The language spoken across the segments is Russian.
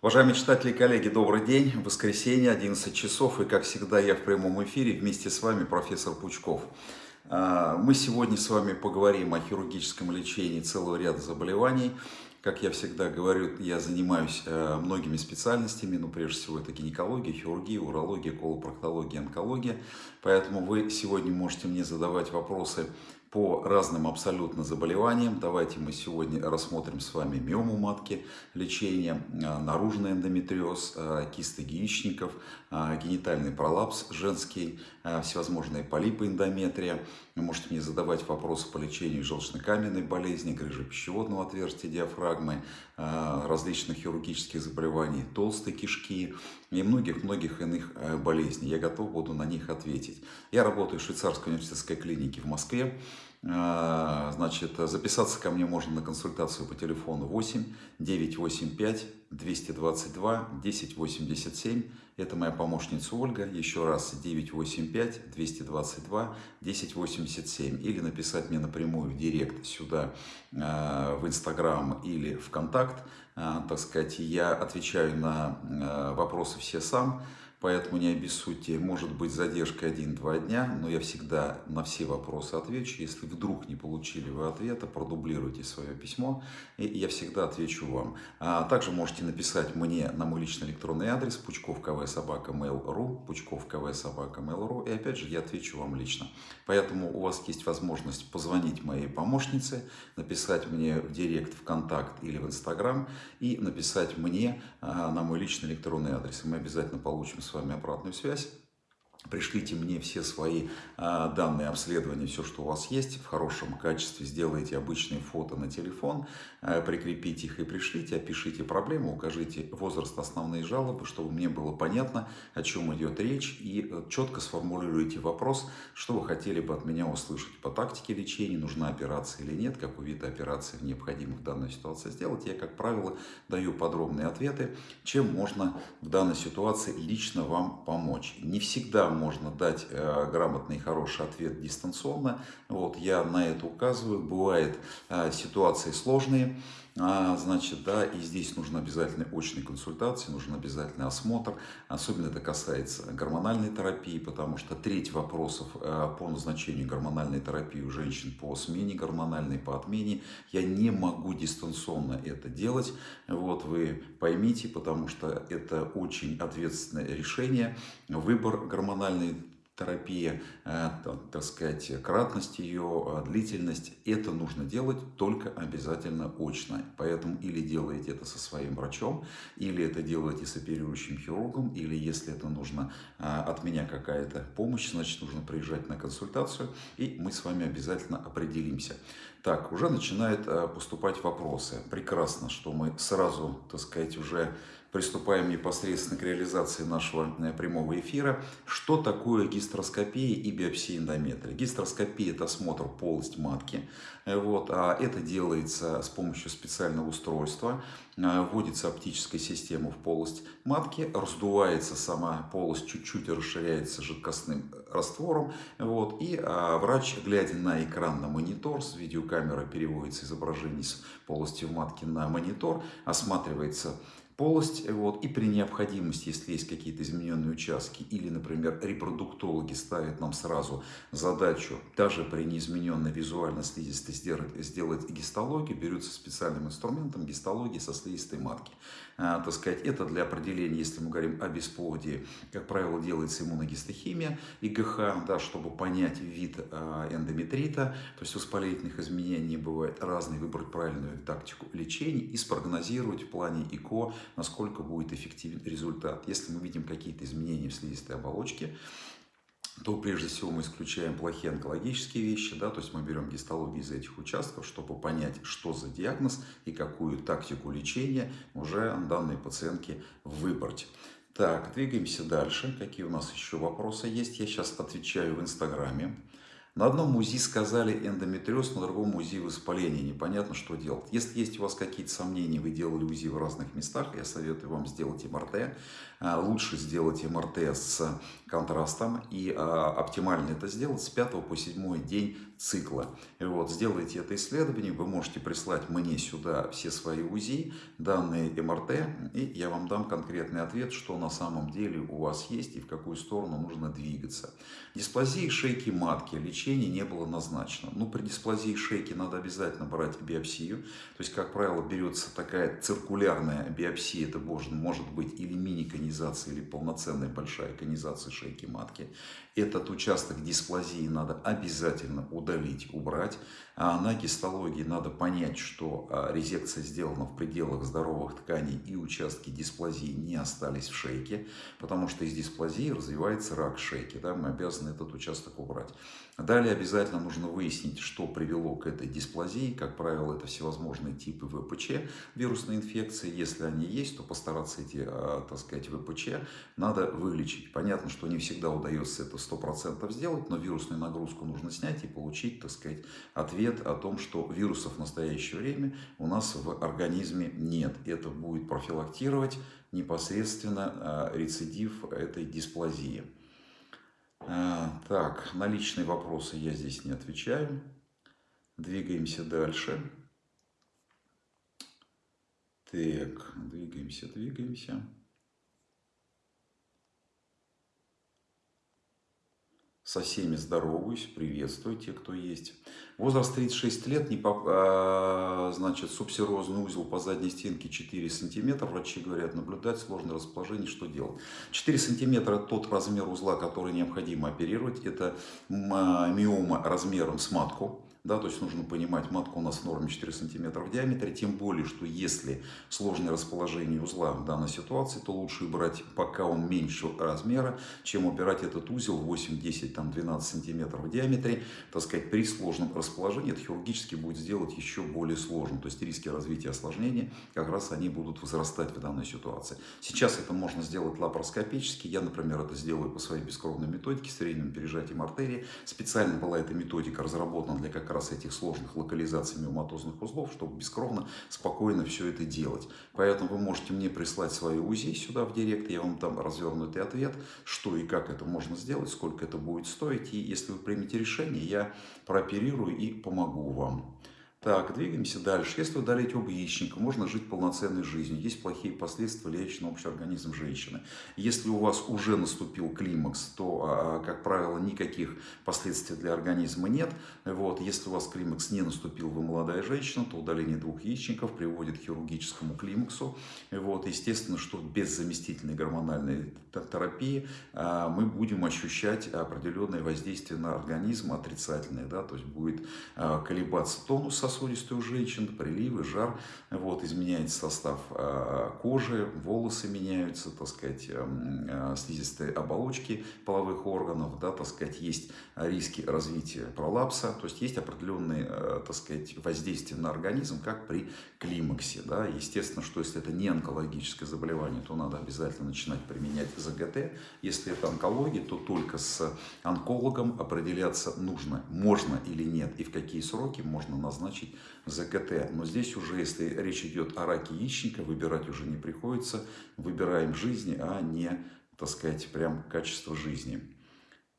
Уважаемые читатели и коллеги, добрый день. Воскресенье, 11 часов, и как всегда я в прямом эфире вместе с вами, профессор Пучков. А, мы сегодня с вами поговорим о хирургическом лечении целого ряда заболеваний. Как я всегда говорю, я занимаюсь э, многими специальностями, но прежде всего это гинекология, хирургия, урология, колопроктология, онкология. Поэтому вы сегодня можете мне задавать вопросы по разным абсолютно заболеваниям. Давайте мы сегодня рассмотрим с вами миому матки, лечение, а, наружный эндометриоз, а, кисты яичников, а, генитальный пролапс женский, всевозможные полипы эндометрия. Вы можете мне задавать вопросы по лечению желчно-каменной болезни, грыжи пищеводного отверстия диафрагмы, различных хирургических заболеваний, толстой кишки и многих-многих иных болезней. Я готов буду на них ответить. Я работаю в швейцарской университетской клинике в Москве. А, значит, записаться ко мне можно на консультацию по телефону 8 985 222 1087. Это моя помощница Ольга. Еще раз 985 222 1087. Или написать мне напрямую в директ сюда а, в Инстаграм или ВКонтакт. А, так сказать, я отвечаю на вопросы все сам. Поэтому не обессудьте, может быть задержка 1-2 дня, но я всегда на все вопросы отвечу. Если вдруг не получили вы ответа, продублируйте свое письмо, и я всегда отвечу вам. А также можете написать мне на мой личный электронный адрес пучковквсобака.mail.ru пучковквсобака.mail.ru и опять же я отвечу вам лично. Поэтому у вас есть возможность позвонить моей помощнице, написать мне в директ, в контакт или в инстаграм и написать мне а, на мой личный электронный адрес. И мы обязательно получим с вами обратную связь. Пришлите мне все свои а, данные обследования, все, что у вас есть, в хорошем качестве. Сделайте обычные фото на телефон, а, прикрепите их и пришлите, опишите проблему, укажите возраст основные жалобы, чтобы мне было понятно, о чем идет речь, и э, четко сформулируйте вопрос, что вы хотели бы от меня услышать по тактике лечения, нужна операция или нет, какой вид операции необходимо в данной ситуации сделать. Я, как правило, даю подробные ответы, чем можно в данной ситуации лично вам помочь. Не всегда можно дать э, грамотный и хороший ответ дистанционно. Вот, я на это указываю. Бывают э, ситуации сложные, а, значит, да, и здесь нужно обязательно очной консультации, нужен обязательный осмотр. Особенно это касается гормональной терапии, потому что треть вопросов э, по назначению гормональной терапии у женщин по смене гормональной, по отмене. Я не могу дистанционно это делать. Вот вы поймите, потому что это очень ответственное решение. Выбор гормональной терапия, э, так сказать, кратность ее, э, длительность, это нужно делать только обязательно очно. Поэтому или делаете это со своим врачом, или это делаете с оперирующим хирургом, или если это нужно э, от меня какая-то помощь, значит нужно приезжать на консультацию, и мы с вами обязательно определимся. Так, уже начинают поступать вопросы. Прекрасно, что мы сразу, так сказать, уже приступаем непосредственно к реализации нашего э, прямого эфира. Что такое гистероскопия и биопсия эндометрия? Гистероскопия – это осмотр полости матки. Э, вот, а это делается с помощью специального устройства. Э, вводится оптическая система в полость матки, раздувается сама полость, чуть-чуть расширяется жидкостным раствором. Вот, и а, врач, глядя на экран на монитор, с видеокамеры переводится изображение с полости в матке на монитор, осматривается полость, вот, и при необходимости, если есть какие-то измененные участки, или, например, репродуктологи ставят нам сразу задачу, даже при неизмененной визуально слизистой сделать, сделать гистологию, берется специальным инструментом гистологии со слизистой матки. А, так сказать, это для определения, если мы говорим о бесплодии, как правило, делается иммуногистохимия, ИГХ, да, чтобы понять вид а, эндометрита, то есть воспалительных изменений бывает разные, выбрать правильную тактику лечения и спрогнозировать в плане ИКО, насколько будет эффективен результат. Если мы видим какие-то изменения в слизистой оболочке, то прежде всего мы исключаем плохие онкологические вещи, да, то есть мы берем гистологию из этих участков, чтобы понять, что за диагноз и какую тактику лечения уже данной пациентке выбрать. Так, двигаемся дальше. Какие у нас еще вопросы есть? Я сейчас отвечаю в Инстаграме. На одном УЗИ сказали эндометриоз, на другом УЗИ воспаление. Непонятно, что делать. Если есть у вас какие-то сомнения, вы делали УЗИ в разных местах, я советую вам сделать МРТ. А, лучше сделать МРТ с контрастом. И а, оптимально это сделать с 5 по 7 день цикла. И вот, сделайте это исследование, вы можете прислать мне сюда все свои УЗИ, данные МРТ, и я вам дам конкретный ответ, что на самом деле у вас есть и в какую сторону нужно двигаться. Дисплазии шейки матки лечение не было назначено. Ну, при дисплазии шейки надо обязательно брать биопсию. То есть, как правило, берется такая циркулярная биопсия, это может, быть или мини-конизация, или полноценная большая конизация шейки матки. Этот участок дисплазии надо обязательно удалить, убрать. А на гистологии надо понять, что а, резекция сделана в пределах здоровых тканей и участки дисплазии не остались в шейке, потому что из дисплазии развивается рак шейки. Да, мы обязаны этот участок убрать. Далее обязательно нужно выяснить, что привело к этой дисплазии. Как правило, это всевозможные типы ВПЧ, вирусной инфекции. Если они есть, то постараться эти, а, так сказать, ВПЧ надо вылечить. Понятно, что не всегда удается это 100% сделать, но вирусную нагрузку нужно снять и получить, так сказать, ответ о том, что вирусов в настоящее время у нас в организме нет. Это будет профилактировать непосредственно а, рецидив этой дисплазии. А, так, на личные вопросы я здесь не отвечаю. Двигаемся дальше. Так, двигаемся, двигаемся. Со всеми здороваюсь, приветствую те, кто есть. Возраст 36 лет, не поп... а, значит, субсерозный узел по задней стенке 4 сантиметра. Врачи говорят, наблюдать сложное расположение, что делать? 4 сантиметра – тот размер узла, который необходимо оперировать. Это а, миома размером с матку да, то есть нужно понимать, матка у нас в норме 4 см в диаметре, тем более, что если сложное расположение узла в данной ситуации, то лучше брать, пока он меньше размера, чем убирать этот узел 8, 10, там 12 см в диаметре, так сказать, при сложном расположении это хирургически будет сделать еще более сложным, то есть риски развития осложнений как раз они будут возрастать в данной ситуации. Сейчас это можно сделать лапароскопически, я, например, это сделаю по своей бескровной методике с временем пережатием артерии, специально была эта методика разработана для как раз раз этих сложных локализаций миоматозных узлов, чтобы бескровно, спокойно все это делать. Поэтому вы можете мне прислать свои УЗИ сюда в директ, я вам там развернутый ответ, что и как это можно сделать, сколько это будет стоить. И если вы примете решение, я прооперирую и помогу вам. Так, двигаемся дальше. Если удалить оба яичника, можно жить полноценной жизнью. Есть плохие последствия, влияющие на общий организм женщины. Если у вас уже наступил климакс, то, а, как правило, никаких последствий для организма нет. Вот. Если у вас климакс не наступил, вы молодая женщина, то удаление двух яичников приводит к хирургическому климаксу. Вот. Естественно, что без заместительной гормональной терапии а, мы будем ощущать определенное воздействие на организм отрицательное. Да? То есть будет а, колебаться тонус сосудистой у женщин, приливы, жар, вот, изменяется состав а, кожи, волосы меняются, так сказать, эм, а, слизистые оболочки половых органов, да, так сказать, есть риски развития пролапса, то есть есть определенные, э, так сказать, воздействия на организм, как при климаксе, да, естественно, что если это не онкологическое заболевание, то надо обязательно начинать применять ЗГТ, если это онкология, то только с онкологом определяться нужно, можно или нет, и в какие сроки можно назначить назначить ЗКТ. Но здесь уже, если речь идет о раке яичника, выбирать уже не приходится. Выбираем жизнь, а не, так сказать, прям качество жизни.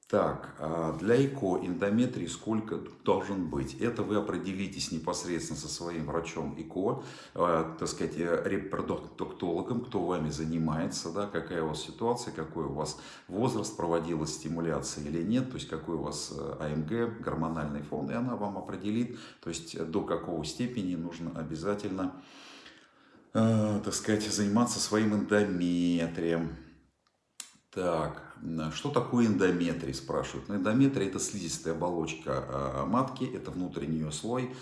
Так, а для ЭКО эндометрий сколько должен быть? Это вы определитесь непосредственно со своим врачом ЭКО, э, так сказать, э, репродуктологом, кто вами занимается, да, какая у вас ситуация, какой у вас возраст, проводилась стимуляция или нет, то есть какой у вас э, АМГ, гормональный фон, и она вам определит, то есть до какого степени нужно обязательно, э, так сказать, заниматься своим эндометрием. Так, что такое эндометрий, спрашивают. Ну, эндометрий это слизистая оболочка а, матки, это внутренний ее слой,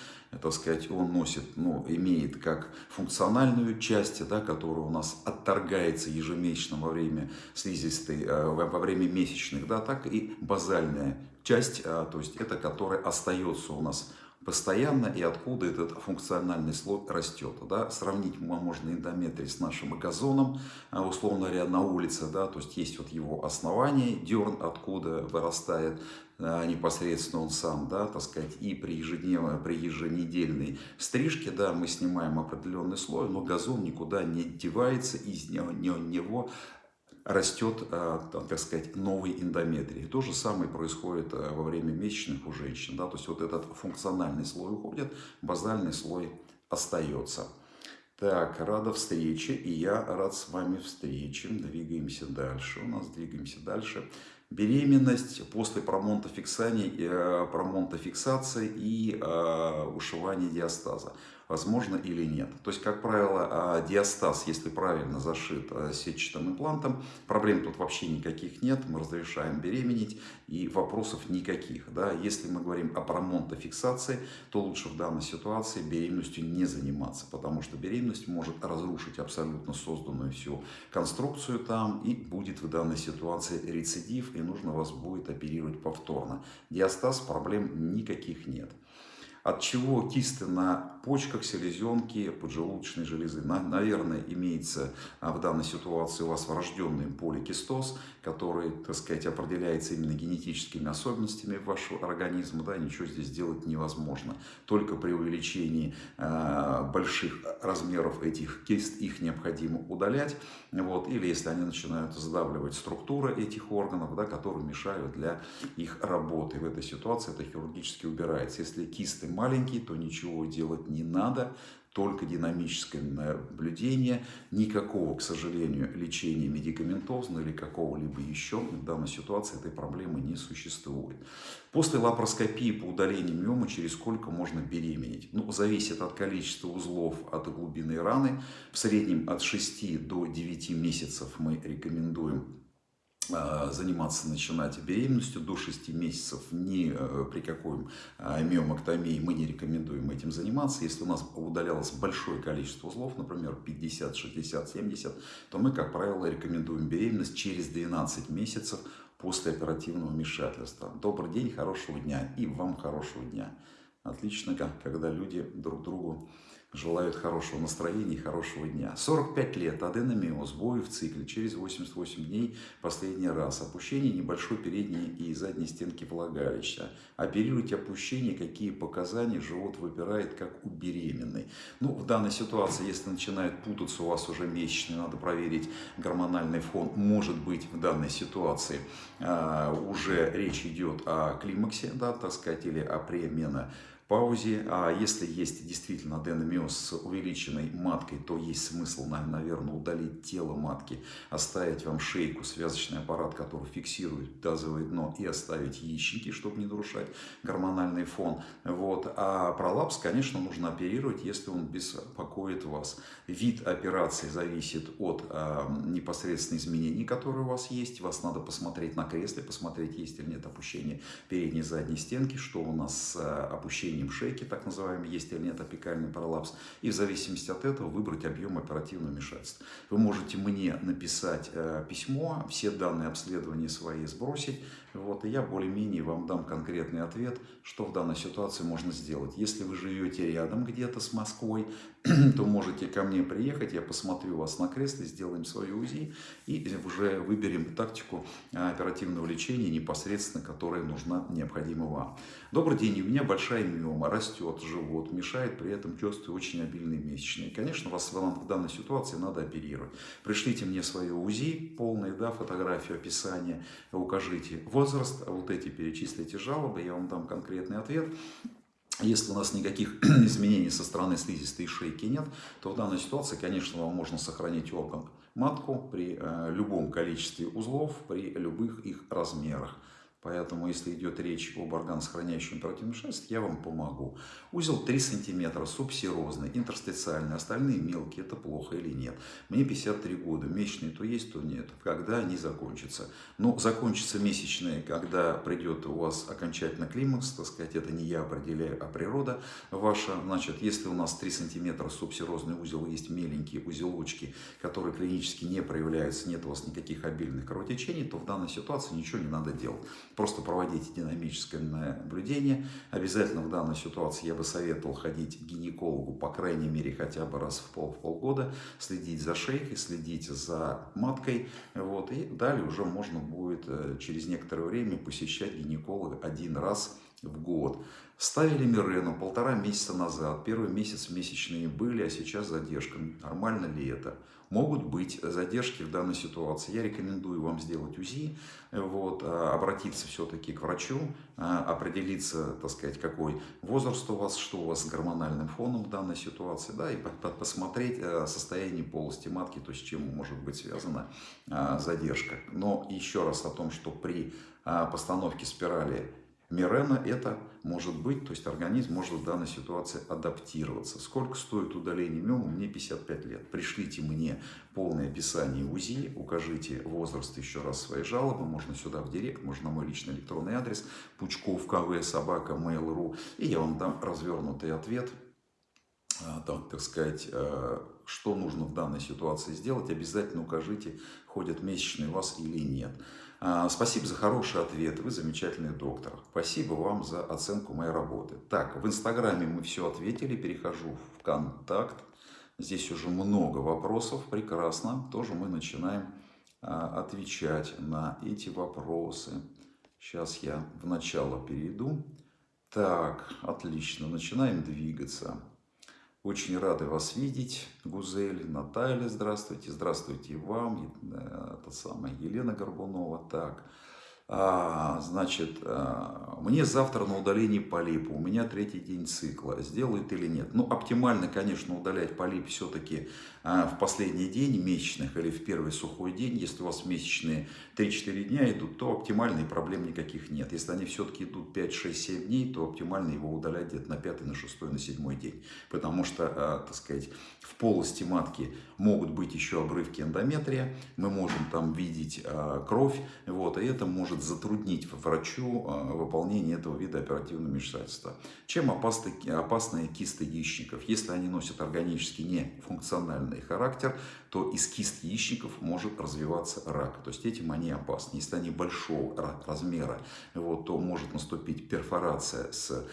так сказать, он носит, ну, имеет как функциональную часть, да, которая у нас отторгается ежемесячно во время слизистой, а, во время месячных, да, так и базальная часть, а, то есть это которая остается у нас постоянно и откуда этот функциональный слой растет. Да? Сравнить можно эндометрий с нашим газоном, а, условно говоря, на улице, да? то есть есть вот его основание, дерн, откуда вырастает а, непосредственно он сам, да, так сказать, и при ежедневной, при еженедельной стрижке, да, мы снимаем определенный слой, но газон никуда не девается, из него растет, э, так сказать, новый эндометрий. То же самое происходит э, во время месячных у женщин. Да? То есть вот этот функциональный слой уходит, базальный слой остается. Так, рада встрече, и я рад с вами встрече. Двигаемся дальше. У нас двигаемся дальше. Беременность после промонтофиксации, э, промонтофиксации и э, ушивания диастаза возможно или нет. То есть, как правило, а, диастаз, если правильно зашит а, сетчатым имплантом, проблем тут вообще никаких нет, мы разрешаем беременеть и вопросов никаких. Да? Если мы говорим о промонтофиксации, то лучше в данной ситуации беременностью не заниматься, потому что беременность может разрушить абсолютно созданную всю конструкцию там и будет в данной ситуации рецидив и нужно вас будет оперировать повторно. Диастаз проблем никаких нет от чего кисты на почках, селезенке, поджелудочной железы. Наверное, имеется а, в данной ситуации у вас врожденный поликистоз, который, так сказать, определяется именно генетическими особенностями вашего организма. Да, ничего здесь сделать невозможно. Только при увеличении э, больших размеров этих кист их необходимо удалять. Вот, или если они начинают сдавливать структуры этих органов, да, которые мешают для их работы. В этой ситуации это хирургически убирается. Если кисты маленький, то ничего делать не надо, только динамическое наблюдение, никакого, к сожалению, лечения медикаментозного или какого-либо еще в данной ситуации этой проблемы не существует. После лапароскопии по удалению миомы через сколько можно беременеть? Ну, зависит от количества узлов, от глубины раны. В среднем от 6 до 9 месяцев мы рекомендуем заниматься, начинать беременностью до 6 месяцев, ни э, при какой а, миомоктомии мы не рекомендуем этим заниматься. Если у нас удалялось большое количество узлов, например, 50, 60, 70, то мы, как правило, рекомендуем беременность через 12 месяцев после оперативного вмешательства. Добрый день, хорошего дня и вам хорошего дня. Отлично, когда люди друг другу желают хорошего настроения и хорошего дня. 45 лет, аденомиоз, сбои в цикле, через 88 дней последний раз. Опущение небольшой передней и задней стенки влагалища. Оперируйте опущение, какие показания живот выпирает, как у беременной. Ну, в данной ситуации, если начинает путаться у вас уже месячные, надо проверить гормональный фон. Может быть, в данной ситуации а, уже речь идет о климаксе, да, так сказать, или о премена паузе. А если есть действительно аденомиоз с увеличенной маткой, то есть смысл, наверное, удалить тело матки, оставить вам шейку, связочный аппарат, который фиксирует тазовое дно, и оставить яичники, чтобы не нарушать гормональный фон. Вот. А пролапс, конечно, нужно оперировать, если он беспокоит вас. Вид операции зависит от э, непосредственно изменений, которые у вас есть. Вас надо посмотреть на кресле, посмотреть, есть или нет опущения передней и задней стенки, что у нас с э, смещением шейки, так называемый, есть или нет апикальный пролапс, и в зависимости от этого выбрать объем оперативного вмешательства. Вы можете мне написать э, письмо, все данные обследования свои сбросить, вот, и я более-менее вам дам конкретный ответ, что в данной ситуации можно сделать. Если вы живете рядом где-то с Москвой, то можете ко мне приехать, я посмотрю вас на кресле, сделаем свое УЗИ и уже выберем тактику э, оперативного лечения непосредственно, которая нужна, необходима вам. Добрый день, у меня большая миома, растет живот, мешает при этом чувствую очень обильные месячные. Конечно, вас в данной ситуации надо оперировать. Пришлите мне свое УЗИ, полное, да, фотографию, описание, укажите возраст, вот эти перечислите жалобы, я вам дам конкретный ответ. Если у нас никаких изменений со стороны слизистой шейки нет, то в данной ситуации, конечно, вам можно сохранить орган матку при э, любом количестве узлов, при любых их размерах. Поэтому, если идет речь об органосохраняющем оперативном вмешательстве, я вам помогу. Узел 3 см, субсерозный, интерстициальный, остальные мелкие, это плохо или нет. Мне 53 года, месячные то есть, то нет. Когда они закончатся? Ну, закончатся месячные, когда придет у вас окончательно климакс, так сказать, это не я определяю, а природа ваша. Значит, если у нас 3 см субсерозный узел, есть меленькие узелочки, которые клинически не проявляются, нет у вас никаких обильных кровотечений, то в данной ситуации ничего не надо делать просто проводите динамическое наблюдение. Обязательно в данной ситуации я бы советовал ходить к гинекологу, по крайней мере, хотя бы раз в, пол, полгода, следить за шейкой, следить за маткой. Вот, и далее уже можно будет э, через некоторое время посещать гинеколога один раз в год. Ставили Мирену полтора месяца назад. Первый месяц месячные были, а сейчас задержка. Нормально ли это? Могут быть задержки в данной ситуации. Я рекомендую вам сделать УЗИ, вот, а, обратиться все-таки к врачу, а, определиться, так сказать, какой возраст у вас, что у вас с гормональным фоном в данной ситуации, да, и посмотреть э, состояние полости матки, то есть чем может быть связана а, задержка. Но еще раз о том, что при постановке спирали Мирена это может быть, то есть организм может в данной ситуации адаптироваться. Сколько стоит удаление миомы? Мне 55 лет. Пришлите мне полное описание УЗИ, укажите возраст еще раз своей жалобы, можно сюда в директ, можно на мой личный электронный адрес, пучков кв собака mail.ru, и я вам дам развернутый ответ, а, так, так сказать, а, что нужно в данной ситуации сделать, обязательно укажите, ходят месячные у вас или нет. А, спасибо за хороший ответ, вы замечательный доктор. Спасибо вам за оценку моей работы. Так, в Инстаграме мы все ответили, перехожу в контакт. Здесь уже много вопросов, прекрасно. Тоже мы начинаем а, отвечать на эти вопросы. Сейчас я в начало перейду. Так, отлично, начинаем двигаться. Очень рады вас видеть, Гузель, Наталья, здравствуйте, здравствуйте вам, э, та самая Елена Горбунова. Так, а, значит, а, мне завтра на удаление полипа, у меня третий день цикла, сделают или нет? Ну, оптимально, конечно, удалять полип все-таки а, в последний день месячных или в первый сухой день. Если у вас месячные 3-4 дня идут, то оптимальной проблем никаких нет. Если они все-таки идут 5, 6, 7 дней, то оптимально его удалять где-то на 5, на 6, на 7 день. Потому что, так сказать, в полости матки могут быть еще обрывки эндометрия, мы можем там видеть кровь, вот, и это может затруднить врачу а, выполнение этого вида оперативного вмешательства. Чем опасны, опасны кисты яичников? Если они носят органически нефункциональный характер, то из кист яичников может развиваться рак. То есть этим они опасны. Если они большого размера, вот, то может наступить перфорация с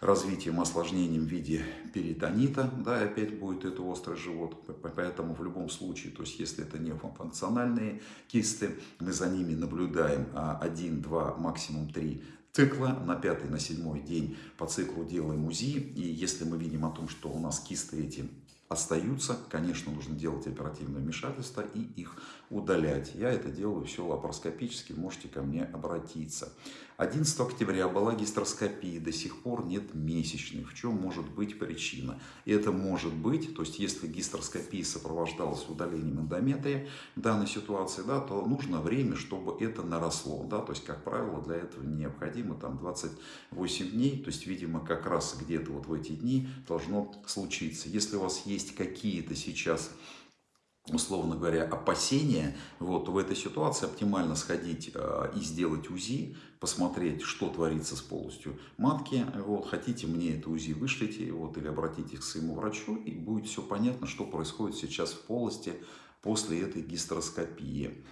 развитием, осложнением в виде перитонита, да, и опять будет это острый живот. Поэтому в любом случае, то есть если это не функциональные кисты, мы за ними наблюдаем 1, 2, максимум 3 цикла, на пятый, на седьмой день по циклу делаем УЗИ, и если мы видим о том, что у нас кисты эти остаются, конечно, нужно делать оперативное вмешательство и их удалять. Я это делаю все лапароскопически, можете ко мне обратиться. 11 октября была гистероскопия, до сих пор нет месячных. В чем может быть причина? Это может быть, то есть если гистероскопия сопровождалась удалением эндометрия в данной ситуации, да, то нужно время, чтобы это наросло. Да, то есть, как правило, для этого необходимо там 28 дней, то есть, видимо, как раз где-то вот в эти дни должно случиться. Если у вас есть какие-то сейчас условно говоря, опасения, вот, в этой ситуации оптимально сходить э, и сделать УЗИ, посмотреть, что творится с полостью матки. Вот, хотите мне это УЗИ, вышлите вот, или обратитесь к своему врачу, и будет все понятно, что происходит сейчас в полости после этой гистероскопии.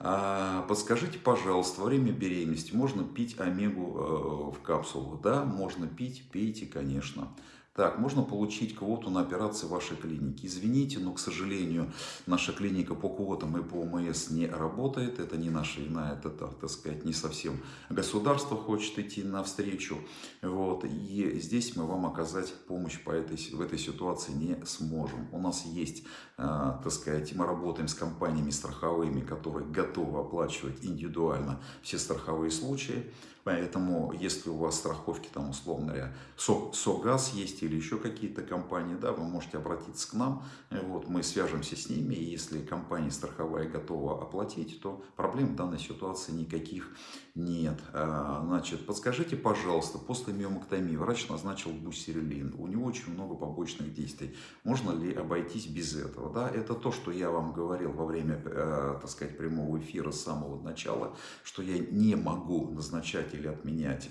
А, подскажите, пожалуйста, во время беременности можно пить омегу э, в капсулах? Да, можно пить, пейте, конечно. Так, можно получить квоту на операции вашей клинике. Извините, но, к сожалению, наша клиника по квотам и по ОМС не работает. Это не наша вина, это, так сказать, не совсем государство хочет идти навстречу. Вот. И здесь мы вам оказать помощь по этой, в этой ситуации не сможем. У нас есть, э, так сказать, мы работаем с компаниями страховыми, которые готовы оплачивать индивидуально все страховые случаи. Поэтому, если у вас страховки, там, условно говоря, СО, СОГАЗ есть или еще какие-то компании, да, вы можете обратиться к нам, вот, мы свяжемся с ними, и если компания страховая готова оплатить, то проблем в данной ситуации никаких нет. А, значит, подскажите, пожалуйста, после миомоктомии врач назначил бусерилин, у него очень много побочных действий, можно ли обойтись без этого? Да, это то, что я вам говорил во время, э, так сказать, прямого эфира с самого начала, что я не могу назначать или отменять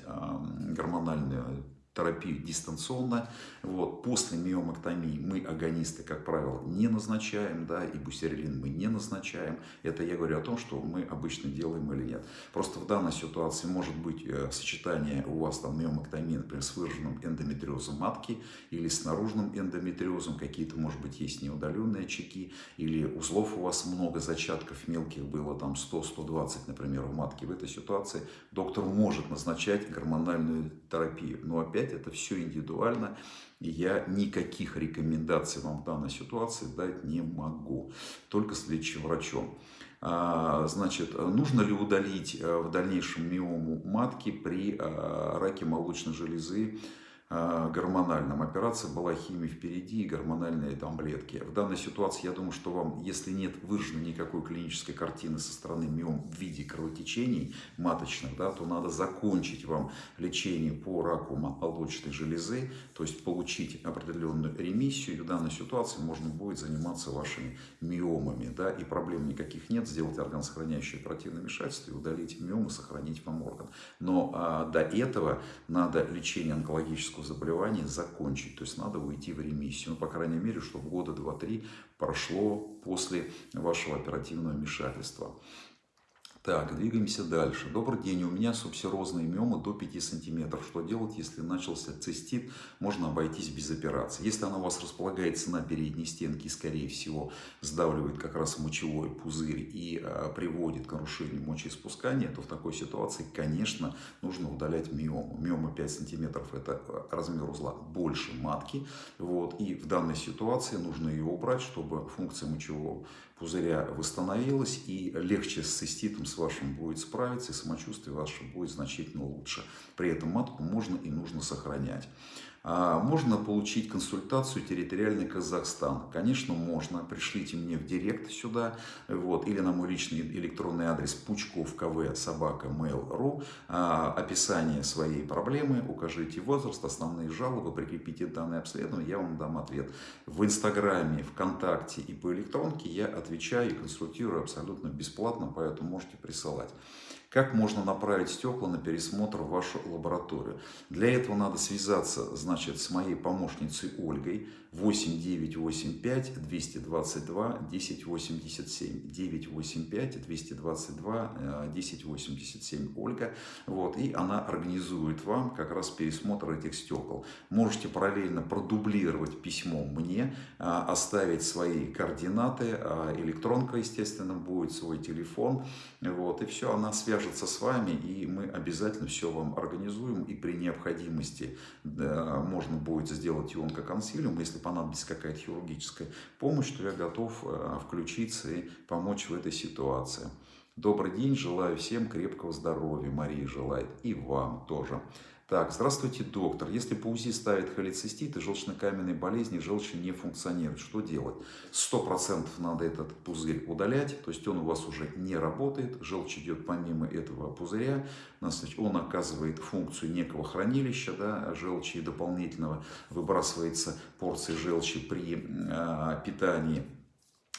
гормональную терапию дистанционно. Вот. После миомэктомии мы агонисты, как правило, не назначаем, да, и бустерилин мы не назначаем. Это я говорю о том, что мы обычно делаем или нет. Просто в данной ситуации может быть э, сочетание у вас там миомэктомии, например, с выраженным эндометриозом матки или с наружным эндометриозом, какие-то, может быть, есть неудаленные очаги, или узлов у вас много, зачатков мелких было, там 100-120, например, в матке. В этой ситуации доктор может назначать гормональную терапию. Но опять это все индивидуально, и я никаких рекомендаций вам в данной ситуации дать не могу, только с лечащим врачом. А, значит, нужно ли удалить э, в дальнейшем миому матки при э, раке молочной железы гормональном. Операция была химия впереди и гормональные таблетки. В данной ситуации, я думаю, что вам, если нет выраженной никакой клинической картины со стороны миом в виде кровотечений маточных, да, то надо закончить вам лечение по раку молочной железы, то есть получить определенную ремиссию. И в данной ситуации можно будет заниматься вашими миомами. Да, и проблем никаких нет, сделать органосохраняющее оперативное вмешательство и удалить миомы, сохранить вам орган. Но а, до этого надо лечение онкологического хронического заболевания закончить. То есть надо уйти в ремиссию. Ну, по крайней мере, чтобы года 2-3 прошло после вашего оперативного вмешательства. Так, двигаемся дальше. Добрый день, у меня субсерозные миомы до 5 сантиметров. Что делать, если начался цистит? Можно обойтись без операции. Если она у вас располагается на передней стенке, скорее всего, сдавливает как раз мочевой пузырь и а, приводит к нарушению мочеиспускания, то в такой ситуации, конечно, нужно удалять миому. Миома 5 сантиметров – это а, размер узла больше матки. Вот, и в данной ситуации нужно ее убрать, чтобы функция мочевого пузыря восстановилась, и легче с циститом с вашим будет справиться, и самочувствие ваше будет значительно лучше. При этом матку можно и нужно сохранять. А, можно получить консультацию территориальный Казахстан? Конечно, можно. Пришлите мне в директ сюда, вот, или на мой личный электронный адрес пучков кв собака mail.ru. А, описание своей проблемы, укажите возраст, основные жалобы, прикрепите данное обследование, я вам дам ответ. В Инстаграме, ВКонтакте и по электронке я отвечаю и консультирую абсолютно бесплатно, поэтому можете присылать. Как можно направить стекла на пересмотр в вашу лабораторию? Для этого надо связаться значит, с моей помощницей Ольгой 8985 222 1087 985 222 1087 Ольга. Вот, и она организует вам как раз пересмотр этих стекол. Можете параллельно продублировать письмо мне, а, оставить свои координаты, а, электронка, естественно, будет свой телефон. Вот, и все, она свяжется с вами, и мы обязательно все вам организуем. И при необходимости да, можно будет сделать и онкоконсилиум, если понадобится какая-то хирургическая помощь, то я готов э, включиться и помочь в этой ситуации. Добрый день, желаю всем крепкого здоровья, Мария желает, и вам тоже. Так, здравствуйте, доктор. Если по УЗИ ставят холецистит и желчно-каменные болезни, желчь не функционирует, что делать? Сто процентов надо этот пузырь удалять, то есть он у вас уже не работает, желчь идет помимо этого пузыря, он оказывает функцию некого хранилища да, желчи и дополнительного выбрасывается порции желчи при э, питании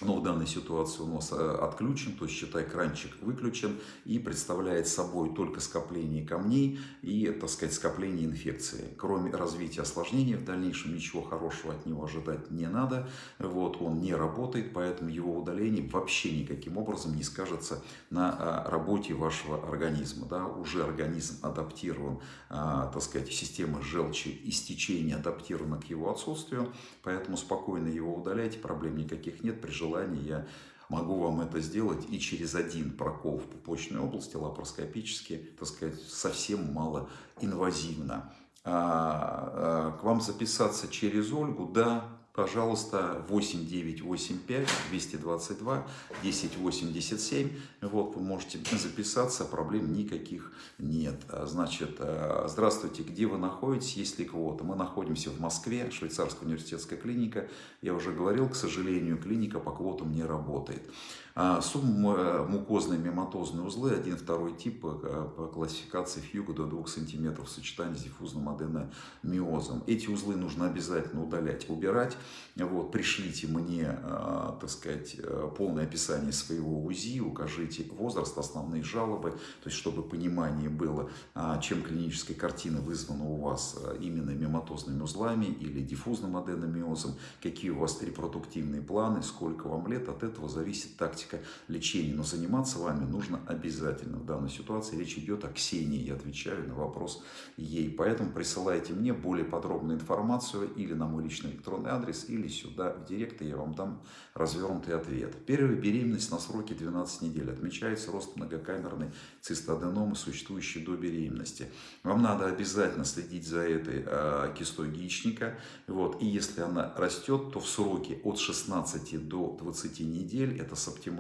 но в данной ситуации у нас э, отключен, то есть считай кранчик выключен и представляет собой только скопление камней и, так сказать, скопление инфекции. Кроме развития осложнений в дальнейшем ничего хорошего от него ожидать не надо. Вот, он не работает, поэтому его удаление вообще никаким образом не скажется на а, работе вашего организма. Да? Уже организм адаптирован, а, так сказать, система желчи истечения адаптирована к его отсутствию, поэтому спокойно его удаляйте, проблем никаких нет при желании я могу вам это сделать и через один прокол в пупочной области лапароскопически, так сказать, совсем мало инвазивно. А, а, к вам записаться через Ольгу, да, пожалуйста, 8985 222 1087. Вот, вы можете записаться, проблем никаких нет. А, значит, а, здравствуйте, где вы находитесь, есть ли кого-то? Мы находимся в Москве, швейцарская университетская клиника. Я уже говорил, к сожалению, клиника по квотам не работает. А, Субмукозные мематозные узлы, один второй тип по классификации фьюга до 2 см в сочетании с диффузным аденомиозом. Эти узлы нужно обязательно удалять, убирать. Вот, пришлите мне, э, так сказать, э, полное описание своего УЗИ, укажите возраст, основные жалобы, то есть чтобы понимание было, а, чем клиническая картина вызвана у вас именно миоматозными узлами или диффузным аденомиозом, какие у вас репродуктивные планы, сколько вам лет, от этого зависит тактика лечения. Но заниматься вами нужно обязательно. В данной ситуации речь идет о Ксении, я отвечаю на вопрос ей. Поэтому присылайте мне более подробную информацию или на мой личный электронный адрес, или сюда в директ, и я вам дам развернутый ответ. Первая беременность на сроке 12 недель. Отмечается рост многокамерной цистоденомы, существующей до беременности. Вам надо обязательно следить за этой э, кистой яичника. Вот. И если она растет, то в сроке от 16 до 20 недель, это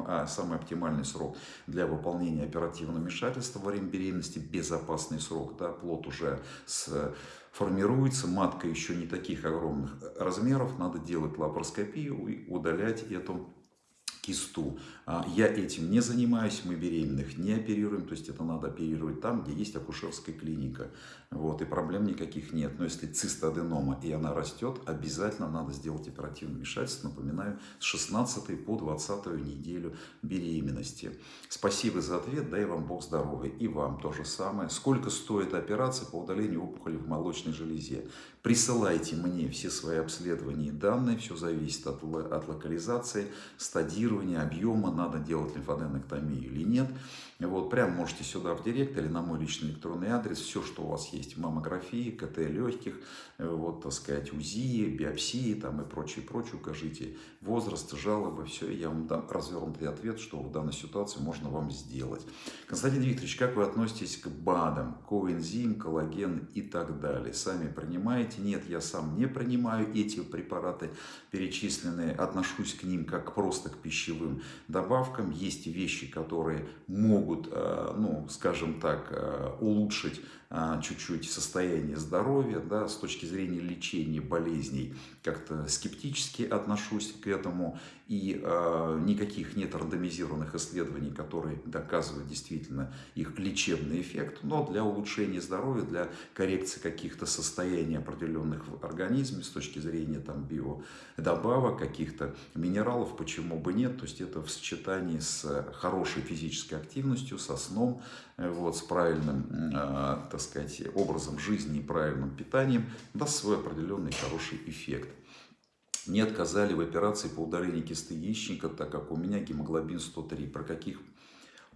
а, самый оптимальный срок для выполнения оперативного вмешательства во время беременности, безопасный срок, да, плод уже с формируется, матка еще не таких огромных размеров, надо делать лапароскопию и удалять эту кисту. А, я этим не занимаюсь, мы беременных не оперируем, то есть это надо оперировать там, где есть акушерская клиника. Вот, и проблем никаких нет. Но если цистоденома и она растет, обязательно надо сделать оперативное вмешательство, напоминаю, с 16 по 20 неделю беременности. Спасибо за ответ, дай вам Бог здоровья. И вам то же самое. Сколько стоит операция по удалению опухоли в молочной железе? Присылайте мне все свои обследования и данные, все зависит от, от локализации, стадирования, объема, надо делать лимфоденэктомию или нет. Вот, прям можете сюда в директ или на мой личный электронный адрес, все, что у вас есть, маммографии, КТ легких, э, вот, так сказать, УЗИ, биопсии там и прочее, прочее, укажите возраст, жалобы, все, я вам дам развернутый ответ, что в данной ситуации можно вам сделать. Константин Викторович, как вы относитесь к БАДам, коэнзим, коллаген и так далее? Сами принимаете? Нет, я сам не принимаю эти препараты перечисленные, отношусь к ним как просто к пищевым добавкам. Есть вещи, которые могут э, ну, скажем так, э, улучшить чуть-чуть состояние здоровья, да, с точки зрения лечения болезней, как-то скептически отношусь к этому, и э, никаких нет рандомизированных исследований, которые доказывают действительно их лечебный эффект, но для улучшения здоровья, для коррекции каких-то состояний определенных в организме с точки зрения там, биодобавок, каких-то минералов, почему бы нет, то есть это в сочетании с хорошей физической активностью, со сном, э, вот, с правильным, э, так сказать, образом жизни и правильным питанием, даст свой определенный хороший эффект. Мне отказали в операции по удалению кисты яичника, так как у меня гемоглобин 103. Про каких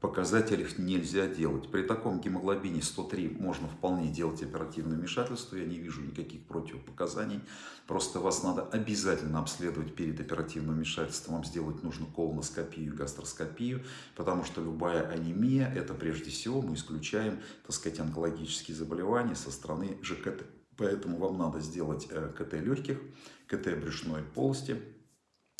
показателях нельзя делать. При таком гемоглобине 103 можно вполне делать оперативное вмешательство. Я не вижу никаких противопоказаний. Просто вас надо обязательно обследовать перед оперативным вмешательством. Вам сделать нужно колоноскопию и гастроскопию, потому что любая анемия, это прежде всего мы исключаем, так сказать, онкологические заболевания со стороны ЖКТ. Поэтому вам надо сделать э, КТ легких, КТ брюшной полости.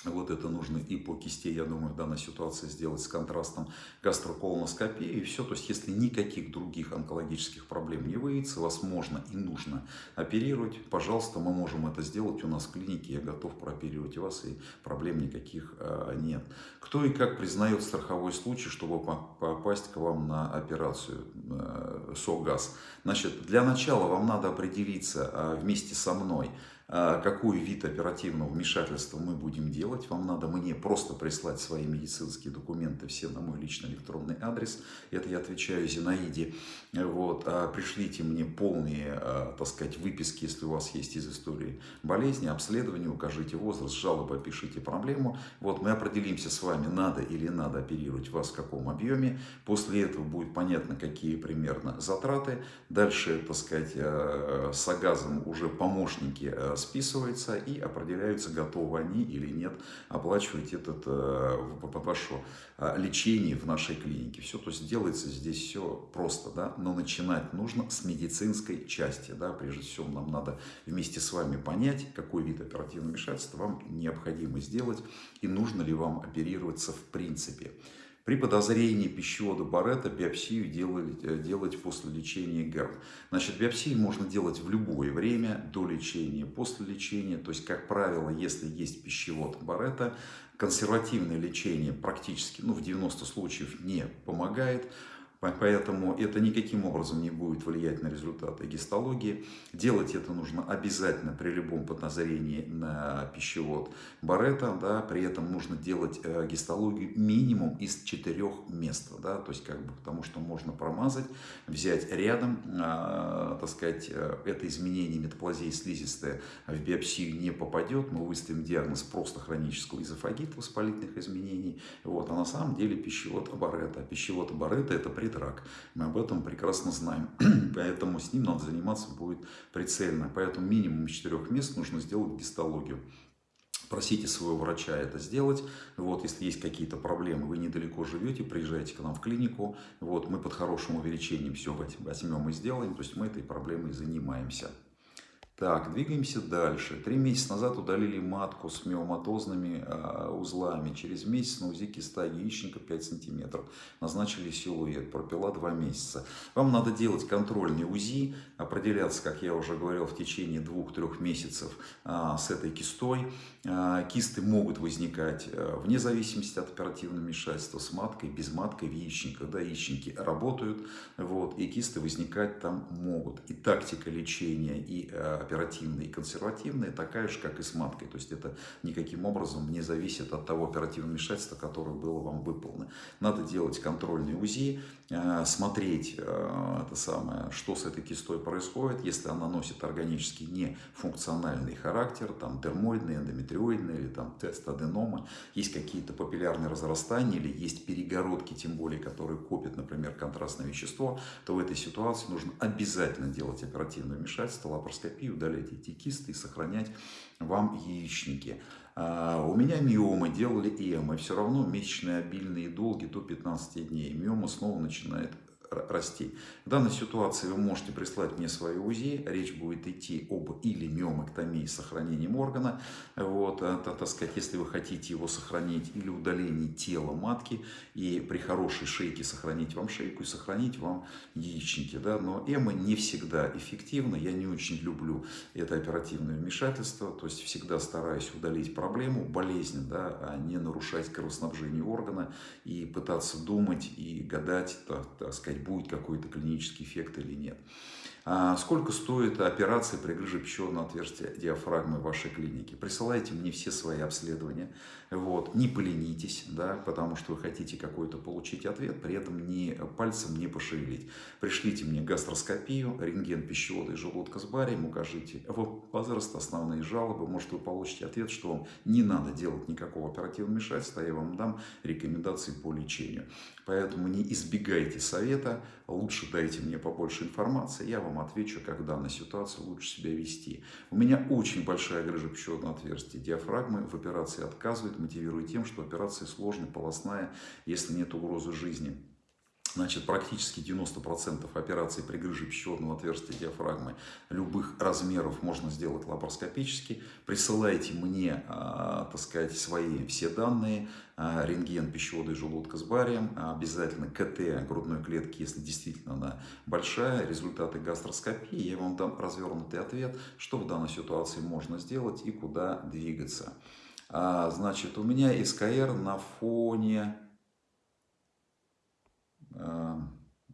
Вот это нужно и по кисти, я думаю, в данной ситуации сделать с контрастом гастроколоноскопии и все. То есть, если никаких других онкологических проблем не выявится, вас можно и нужно оперировать, пожалуйста, мы можем это сделать у нас в клинике, я готов прооперировать вас, и проблем никаких э, нет. Кто и как признает страховой случай, чтобы попасть к вам на операцию э, СОГАЗ? Значит, для начала вам надо определиться э, вместе со мной, какой вид оперативного вмешательства мы будем делать. Вам надо мне просто прислать свои медицинские документы все на мой личный электронный адрес. Это я отвечаю Зинаиде. Вот. А пришлите мне полные, а, так сказать, выписки, если у вас есть из истории болезни, обследования, укажите возраст, жалобы, опишите проблему. Вот мы определимся с вами, надо или надо оперировать вас в каком объеме. После этого будет понятно, какие примерно затраты. Дальше, так сказать, а, с агазом уже помощники списывается и определяются, готовы они или нет оплачивать этот, э, ваше э, лечение в нашей клинике. Все, то есть делается здесь все просто, да, но начинать нужно с медицинской части, да, прежде всего нам надо вместе с вами понять, какой вид оперативного вмешательства вам необходимо сделать и нужно ли вам оперироваться в принципе. При подозрении пищевода Барретта биопсию делать, э, делать после лечения ГЭРБ. Значит, биопсию можно делать в любое время, до лечения, после лечения. То есть, как правило, если есть пищевод Барретта, консервативное лечение практически, ну, в 90 случаев не помогает. Поэтому это никаким образом не будет влиять на результаты гистологии. Делать это нужно обязательно при любом подозрении на пищевод Барета. Да, при этом нужно делать э, гистологию минимум из четырех мест. Да, то есть, как бы, потому что можно промазать, взять рядом, э, так сказать, э, это изменение метаплазии слизистой в биопсию не попадет. Мы выставим диагноз просто хронического изофагита воспалительных изменений. Вот, а на самом деле пищевод Барета. Пищевод Барета это пред рак. Мы об этом прекрасно знаем. Поэтому с ним надо заниматься будет прицельно. Поэтому минимум из четырех мест нужно сделать гистологию. Просите своего врача это сделать. Вот, если есть какие-то проблемы, вы недалеко живете, приезжайте к нам в клинику. Вот, мы под хорошим увеличением все возьмем и сделаем. То есть мы этой проблемой занимаемся. Так, двигаемся дальше. Три месяца назад удалили матку с миоматозными э, узлами. Через месяц на УЗИ киста яичника 5 сантиметров. Назначили силуэт. Пропила 2 месяца. Вам надо делать контрольный УЗИ, определяться, как я уже говорил, в течение 2-3 месяцев э, с этой кистой. Э, кисты могут возникать э, вне зависимости от оперативного вмешательства с маткой, без маткой в яичниках. Да, яичники работают, вот, и кисты возникать там могут. И тактика лечения, и э, оперативная и консервативная такая же, как и с маткой. То есть это никаким образом не зависит от того оперативного вмешательства, которое было вам выполнено. Надо делать контрольный УЗИ, э, смотреть, э, это самое, что с этой кистой происходит. Если она носит органический нефункциональный характер, там дермоидный, эндометриоидный или там тест аденома, есть какие-то папиллярные разрастания или есть перегородки, тем более, которые копят, например, контрастное вещество, то в этой ситуации нужно обязательно делать оперативное вмешательство, лапароскопию, удалять эти кисты и сохранять вам яичники. А, у меня миомы делали ЭМ, и все равно месячные обильные долги до 15 дней. Миома снова начинает расти. В данной ситуации вы можете прислать мне свои УЗИ. Речь будет идти об или миомэктомии с сохранением органа. Вот, это, так сказать, если вы хотите его сохранить, или удаление тела матки. И при хорошей шейке сохранить вам шейку и сохранить вам яичники. Да? Но эмо не всегда эффективно. Я не очень люблю это оперативное вмешательство. То есть всегда стараюсь удалить проблему, болезнь, да, а не нарушать кровоснабжение органа и пытаться думать и гадать, так, так сказать, будет какой-то клинический эффект или нет. А сколько стоит операция при грыже пищеводного отверстия диафрагмы в вашей клинике? Присылайте мне все свои обследования. Вот. Не поленитесь, да, потому что вы хотите какой-то получить ответ, при этом не пальцем не пошевелить. Пришлите мне гастроскопию, рентген пищевода и желудка с барием, укажите возраст, основные жалобы. Может, вы получите ответ, что вам не надо делать никакого оперативного вмешательства, я вам дам рекомендации по лечению. Поэтому не избегайте совета, лучше дайте мне побольше информации, я вам отвечу, как в данной ситуации лучше себя вести. У меня очень большая грыжа пищеводного отверстия диафрагмы, в операции отказывают, мотивируя тем, что операция сложная, полостная, если нет угрозы жизни. Значит, практически 90% операций при грыже пищеводного отверстия диафрагмы любых размеров можно сделать лапароскопически. Присылайте мне, а, так сказать, свои все данные. А, рентген пищевода и желудка с барием. Обязательно КТ грудной клетки, если действительно она большая. Результаты гастроскопии. Я вам дам развернутый ответ, что в данной ситуации можно сделать и куда двигаться. А, значит, у меня СКР на фоне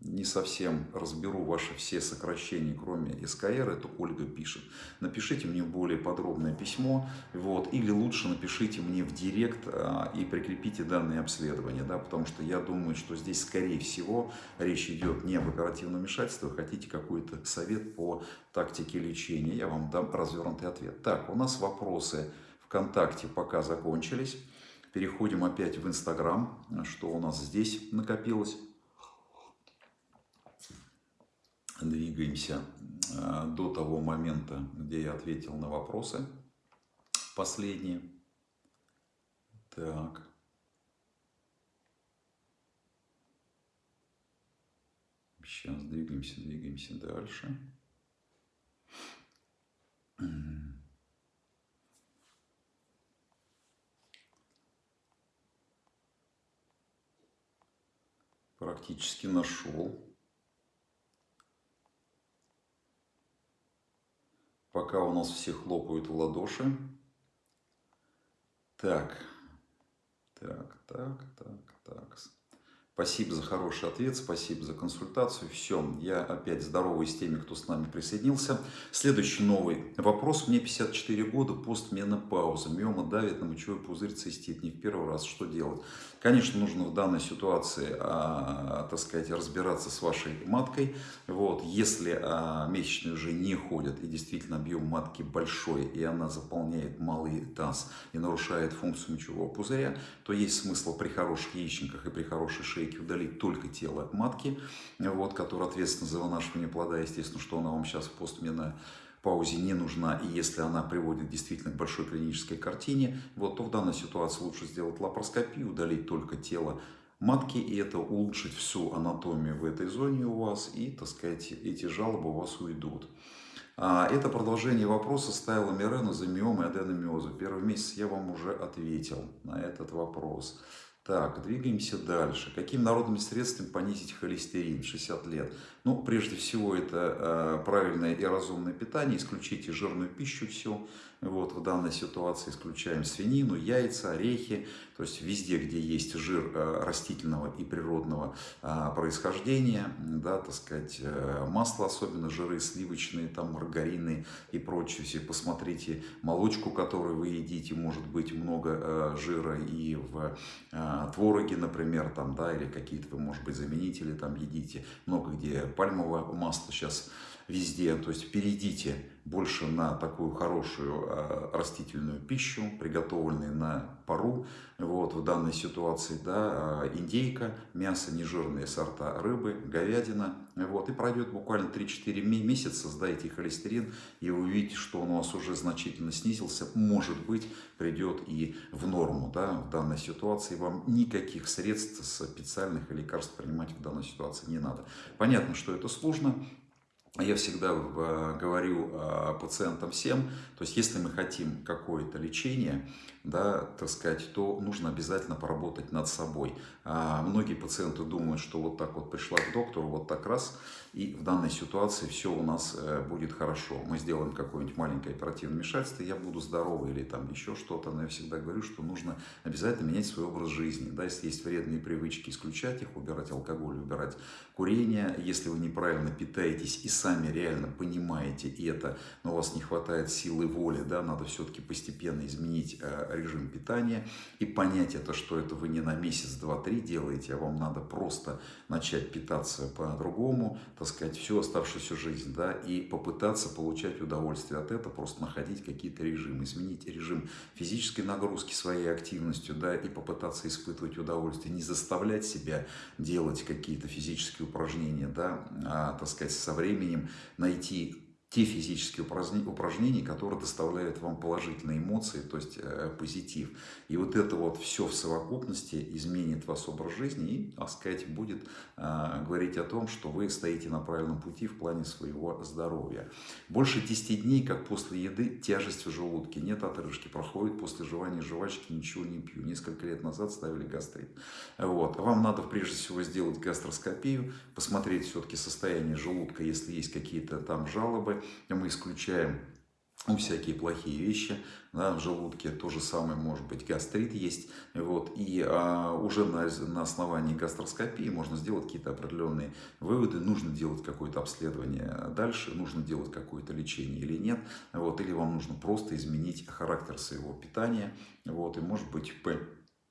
не совсем разберу ваши все сокращения, кроме СКР, это Ольга пишет. Напишите мне более подробное письмо, вот, или лучше напишите мне в директ а, и прикрепите данные обследования, да, потому что я думаю, что здесь, скорее всего, речь идет не об оперативном вмешательстве, вы хотите какой-то совет по тактике лечения, я вам дам развернутый ответ. Так, у нас вопросы ВКонтакте пока закончились. Переходим опять в Инстаграм, что у нас здесь накопилось. Двигаемся э, до того момента, где я ответил на вопросы последние. Так. Сейчас двигаемся, двигаемся дальше. Практически нашел. Пока у нас все хлопают в ладоши. Так, так, так, так, так. Спасибо за хороший ответ, спасибо за консультацию. Все, я опять здоровый с теми, кто с нами присоединился. Следующий новый вопрос. Мне 54 года, постменопауза. Миома давит на мочевой пузырь, цистит. Не в первый раз. Что делать? Конечно, нужно в данной ситуации, а, так сказать, разбираться с вашей маткой. Вот, если а, месячные уже не ходят и действительно объем матки большой, и она заполняет малый таз и нарушает функцию мочевого пузыря, то есть смысл при хороших яичниках и при хорошей шейке удалить только тело матки, вот, которое ответственно за вынашивание плода, естественно, что она вам сейчас в постменной паузе не нужна, и если она приводит действительно к большой клинической картине, вот, то в данной ситуации лучше сделать лапароскопию, удалить только тело матки, и это улучшит всю анатомию в этой зоне у вас, и, так сказать, эти жалобы у вас уйдут. А, это продолжение вопроса ставила Мирена за миом и аденомиозу. Первый месяц я вам уже ответил на этот вопрос. Так, двигаемся дальше. Какими народными средствами понизить холестерин 60 лет? Ну, прежде всего, это э, правильное и разумное питание. Исключите жирную пищу всю. Вот, в данной ситуации исключаем свинину, яйца, орехи. То есть везде, где есть жир э, растительного и природного э, происхождения, да, так сказать, э, масло, особенно жиры сливочные, там маргарины и прочее. Все посмотрите молочку, которую вы едите, может быть много жира и в твороге, например, там, да, или какие-то вы, может быть, заменители там едите. Много где пальмовое масло сейчас везде. То есть перейдите больше на такую хорошую э, растительную пищу, приготовленную на пару. Вот, в данной ситуации да, э, индейка, мясо, нежирные сорта рыбы, говядина. Вот, и пройдет буквально 3-4 месяца, сдайте холестерин, и вы увидите, что он у вас уже значительно снизился. Может быть, придет и в норму да, в данной ситуации. Вам никаких средств специальных лекарств принимать в данной ситуации не надо. Понятно, что это сложно, я всегда э, говорю э, пациентам всем, то есть если мы хотим какое-то лечение, да, так сказать, то нужно обязательно поработать над собой. А многие пациенты думают, что вот так вот пришла к доктору, вот так раз, и в данной ситуации все у нас э, будет хорошо. Мы сделаем какое-нибудь маленькое оперативное вмешательство, я буду здоровый или там еще что-то, но я всегда говорю, что нужно обязательно менять свой образ жизни. Да, если есть вредные привычки, исключать их, убирать алкоголь, убирать курение. Если вы неправильно питаетесь и сами реально понимаете это, но у вас не хватает силы воли, да, надо все-таки постепенно изменить э, режим питания и понять это, что это вы не на месяц, два, три делаете, а вам надо просто начать питаться по-другому, так сказать, всю оставшуюся жизнь, да, и попытаться получать удовольствие от этого, просто находить какие-то режимы, изменить режим физической нагрузки своей активностью, да, и попытаться испытывать удовольствие, не заставлять себя делать какие-то физические упражнения, да, а, так сказать, со временем найти те физические упражнения, которые доставляют вам положительные эмоции, то есть э, позитив. И вот это вот все в совокупности изменит ваш образ жизни и, так сказать, будет э, говорить о том, что вы стоите на правильном пути в плане своего здоровья. Больше 10 дней, как после еды, тяжесть в желудке, нет отрыжки, проходит после жевания жвачки, ничего не пью. Несколько лет назад ставили гастрит. Вот. Вам надо прежде всего сделать гастроскопию, посмотреть все-таки состояние желудка, если есть какие-то там жалобы, мы исключаем ну, всякие плохие вещи да, в желудке, то же самое может быть гастрит есть, вот, и а, уже на, на основании гастроскопии можно сделать какие-то определенные выводы, нужно делать какое-то обследование дальше, нужно делать какое-то лечение или нет, вот, или вам нужно просто изменить характер своего питания, вот, и может быть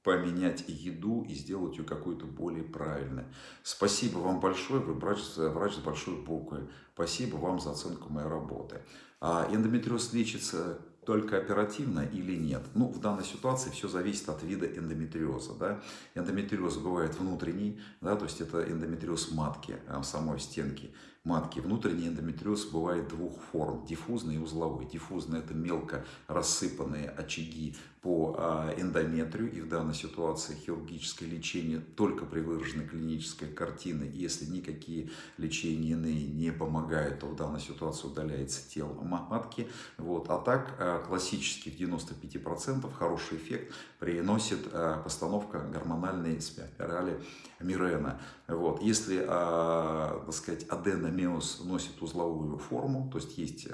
поменять еду и сделать ее какой-то более правильной. Спасибо вам большое, вы врач, врач с большой буквы. Спасибо вам за оценку моей работы. А эндометриоз лечится только оперативно или нет. Ну, в данной ситуации все зависит от вида эндометриоза. Да? Эндометриоз бывает внутренний, да, то есть это эндометриоз матки, а, самой стенки матки. Внутренний эндометриоз бывает двух форм, диффузный и узловой. Диффузный – это мелко рассыпанные очаги по а, эндометрию, и в данной ситуации хирургическое лечение только при выраженной клинической картине, если никакие лечения иные не помогают, то в данной ситуации удаляется тело матки. Вот. А так а, классически в 95% хороший эффект приносит а, постановка гормональной спирали Мирена. Вот. Если, так сказать, аденомиоз носит узловую форму, то есть есть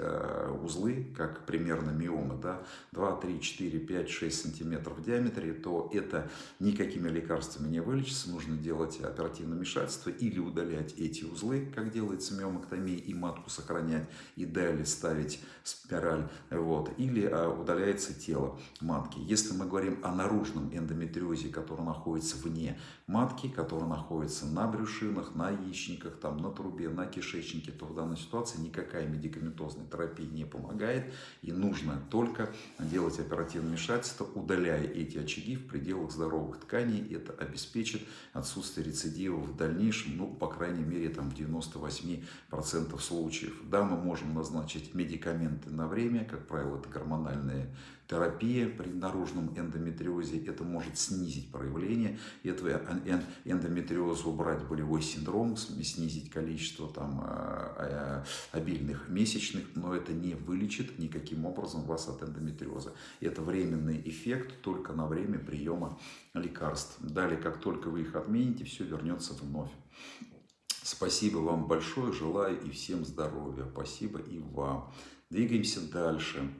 узлы, как примерно миомы, да, 2, 3, 4, 5, 6 сантиметров в диаметре, то это никакими лекарствами не вылечится, нужно делать оперативное вмешательство или удалять эти узлы, как делается миомоктомия, и матку сохранять, и далее ставить спираль, вот, или а, удаляется тело матки. Если мы говорим о наружном эндометриозе, который находится вне матки, который находится на брюшинах, на яичниках, там, на трубе, на кишечнике, то в данной ситуации никакая медикаментозная терапия не помогает, и нужно только делать оперативное вмешательство, удаляя эти очаги в пределах здоровых тканей. Это обеспечит отсутствие рецидива в дальнейшем, ну, по крайней мере, там, в 98% случаев. Да, мы можем назначить медикаменты на время, как правило, это гормональные терапия при наружном эндометриозе, это может снизить проявление этого эндометриоза, убрать болевой синдром, снизить количество там, а, а, обильных месячных, но это не вылечит никаким образом вас от эндометриоза. Это временный эффект только на время приема лекарств. Далее, как только вы их отмените, все вернется вновь. Спасибо вам большое, желаю и всем здоровья. Спасибо и вам. Двигаемся дальше.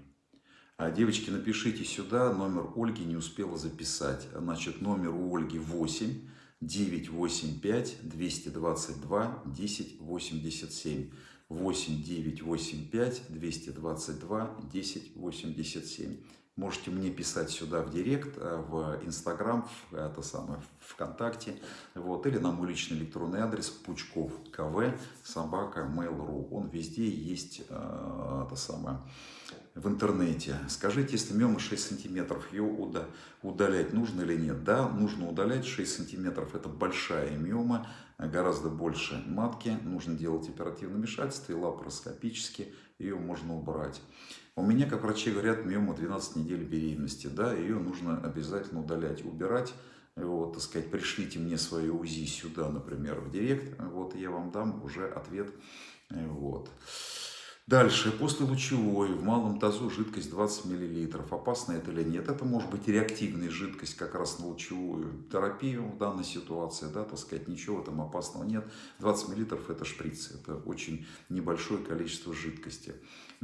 А, девочки, напишите сюда, номер Ольги не успела записать. Значит, номер у Ольги 8 985 222 1087. 8 985 222 1087. Можете мне писать сюда в директ, э, в Инстаграм, в, это самое, ВКонтакте, вот, или на мой личный электронный адрес пучков кв собака mail.ru. Он везде есть, э, это самое, в интернете. Скажите, если миома 6 сантиметров, ее удалять нужно или нет? Да, нужно удалять 6 сантиметров. Это большая миома, гораздо больше матки. Нужно делать оперативное вмешательство и лапароскопически ее можно убрать. У меня, как врачи говорят, миома 12 недель беременности. Да, ее нужно обязательно удалять, убирать. Вот, так сказать, пришлите мне свое УЗИ сюда, например, в директ. Вот, я вам дам уже ответ. Вот. Дальше, после лучевой, в малом тазу жидкость 20 мл. Опасно это или нет? Это может быть реактивная жидкость как раз на лучевую терапию в данной ситуации, да, так сказать, ничего там опасного нет. 20 мл это шприцы, это очень небольшое количество жидкости.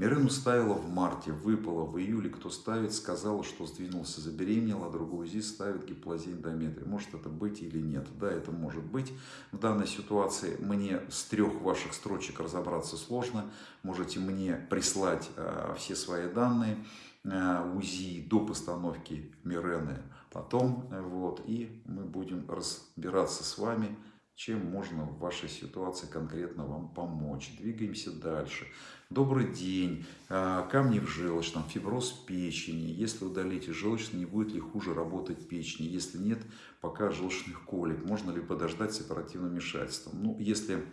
Мирену ставила в марте, выпала в июле. Кто ставит, сказала, что сдвинулся, забеременела, а другую ЗИС ставит гиплазия эндометрия. Может это быть или нет? Да, это может быть. В данной ситуации мне с трех ваших строчек разобраться сложно. Можете мне прислать э, все свои данные э, УЗИ до постановки Мирены потом. Вот, и мы будем разбираться с вами чем можно в вашей ситуации конкретно вам помочь. Двигаемся дальше. Добрый день. А, камни в желчном, фиброз печени. Если удалите желчный, не будет ли хуже работать печени? Если нет, пока желчных колик. Можно ли подождать с оперативным вмешательством? Ну, если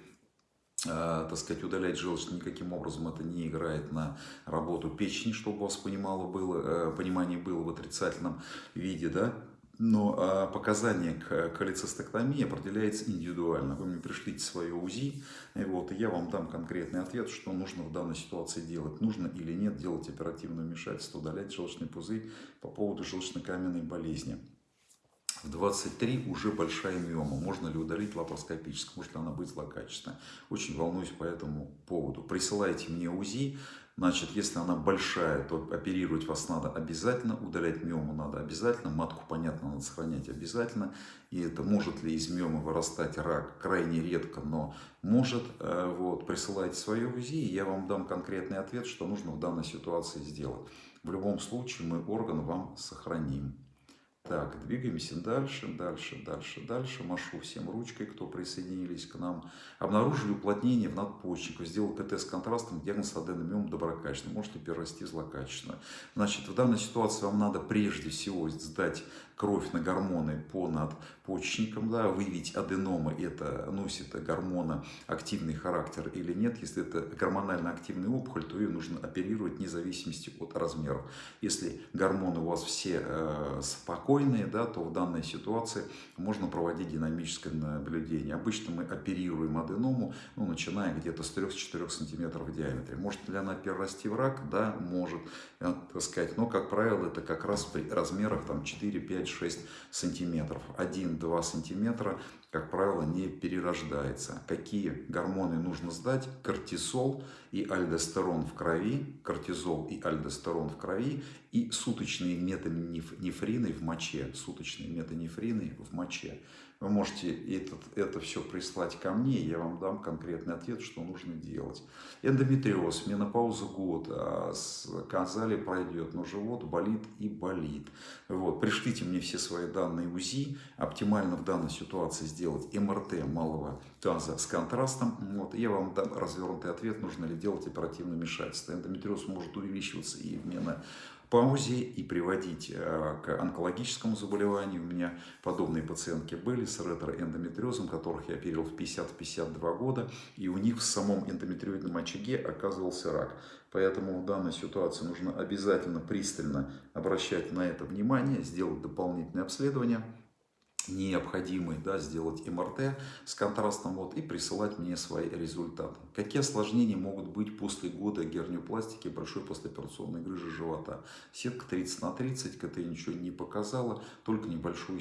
а, так сказать, удалять желчный никаким образом это не играет на работу печени, чтобы у вас понимало было, э, понимание было в отрицательном виде, да, но а, показание к холецистектомии определяется индивидуально. Вы мне пришлите свое УЗИ, вот, и я вам дам конкретный ответ, что нужно в данной ситуации делать. Нужно или нет делать оперативное вмешательство, удалять желчный пузырь по поводу желчно-каменной болезни. В 23 уже большая миома. Можно ли удалить лапароскопически? Может ли она быть злокачественной? Очень волнуюсь по этому поводу. Присылайте мне УЗИ. Значит, если она большая, то оперировать вас надо обязательно, удалять миому надо обязательно, матку, понятно, надо сохранять обязательно. И это может ли из миомы вырастать рак, крайне редко, но может. Э, вот, присылайте свое УЗИ, и я вам дам конкретный ответ, что нужно в данной ситуации сделать. В любом случае мы орган вам сохраним. Так, двигаемся дальше, дальше, дальше, дальше. Машу всем ручкой, кто присоединились к нам. Обнаружили уплотнение в надпочечнику. Сделал КТ с контрастом, диагноз аденомиом доброкачественный. Можете перерасти злокачественно. Значит, в данной ситуации вам надо прежде всего сдать кровь на гормоны по надпочечникам, да, выявить аденомы, это носит гормона активный характер или нет. Если это гормонально активный опухоль, то ее нужно оперировать вне зависимости от размеров. Если гормоны у вас все э, спокойные, да, то в данной ситуации можно проводить динамическое наблюдение. Обычно мы оперируем аденому, ну, начиная где-то с 3-4 см в диаметре. Может ли она перерасти в рак? Да, может, э, так сказать. Но, как правило, это как раз при размерах 4-5 5-6 сантиметров. 1-2 сантиметра, как правило, не перерождается. Какие гормоны нужно сдать? Кортизол и альдостерон в крови, кортизол и альдостерон в крови и суточные метанефрины в моче, суточные метанефрины в моче. Вы можете этот, это все прислать ко мне, я вам дам конкретный ответ, что нужно делать. Эндометриоз, менопауза год, а сказали пройдет, но живот болит и болит. Вот, пришлите мне все свои данные УЗИ, оптимально в данной ситуации сделать МРТ малого таза с контрастом. Вот, я вам дам развернутый ответ, нужно ли делать оперативное вмешательство. Эндометриоз может увеличиваться и в менопаузе паузе и приводить э, к онкологическому заболеванию. У меня подобные пациентки были с ретроэндометриозом, которых я оперировал в 50-52 года, и у них в самом эндометриоидном очаге оказывался рак. Поэтому в данной ситуации нужно обязательно пристально обращать на это внимание, сделать дополнительное обследование необходимый, да, сделать МРТ с контрастом вот, и присылать мне свои результаты. Какие осложнения могут быть после года герниопластики большой послеоперационной грыжи живота? Сетка 30 на 30, КТ ничего не показала, только небольшую